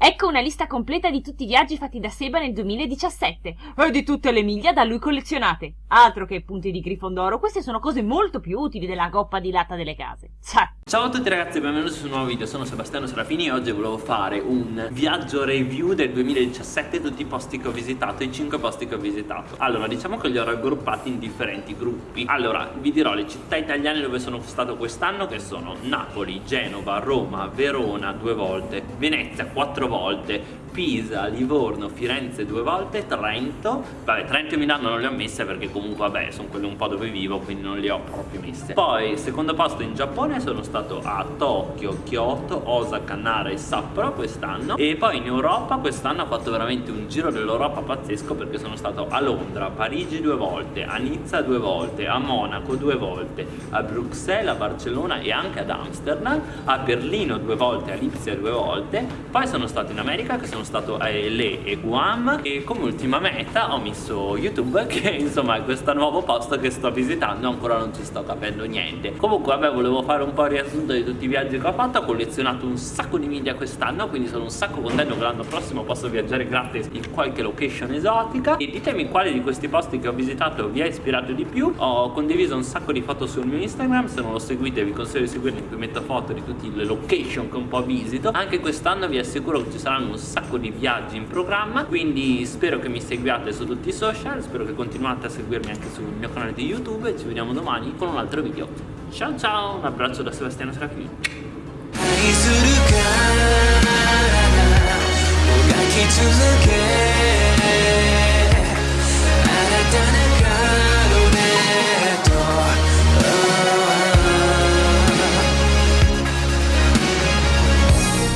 Ecco una lista completa di tutti i viaggi fatti da Seba nel 2017 e di tutte le miglia da lui collezionate. Altro che punti di Grifondoro, queste sono cose molto più utili della coppa di latta delle case. Cioè. Ciao a tutti ragazzi e benvenuti su un nuovo video, sono Sebastiano Serafini e oggi volevo fare un viaggio review del 2017 tutti i posti che ho visitato, i 5 posti che ho visitato. Allora, diciamo che li ho raggruppati in differenti gruppi. Allora, vi dirò le città italiane dove sono stato quest'anno che sono Napoli, Genova, Roma, Verona due volte, Venezia quattro volte Pisa, Livorno, Firenze due volte, Trento. Vabbè, Trento e Milano non le ho messe perché comunque vabbè sono quelle un po' dove vivo quindi non le ho proprio messe. Poi secondo posto in Giappone sono stato a Tokyo, Kyoto, Osaka, Nara e Sapporo quest'anno. E poi in Europa quest'anno ho fatto veramente un giro dell'Europa pazzesco perché sono stato a Londra, a Parigi due volte, a Nizza due volte, a Monaco due volte, a Bruxelles, a Barcellona e anche ad Amsterdam A Berlino due volte, a Lipsia due volte. Poi sono stato in America che sono stato a LA e Guam e come ultima meta ho messo YouTube che insomma è questo nuovo posto che sto visitando ancora non ci sto capendo niente. Comunque vabbè volevo fare un po' il riassunto di tutti i viaggi che ho fatto ho collezionato un sacco di media quest'anno quindi sono un sacco contento che l'anno prossimo posso viaggiare gratis in qualche location esotica. E ditemi quale di questi posti che ho visitato vi ha ispirato di più. Ho condiviso un sacco di foto sul mio Instagram se non lo seguite vi consiglio di seguirmi cui metto foto di tutte le location che un po' visito. Anche quest'anno vi assicuro che ci saranno un sacco di viaggi in programma quindi spero che mi seguiate su tutti i social spero che continuate a seguirmi anche sul mio canale di youtube e ci vediamo domani con un altro video. Ciao ciao un abbraccio da Sebastiano Serafini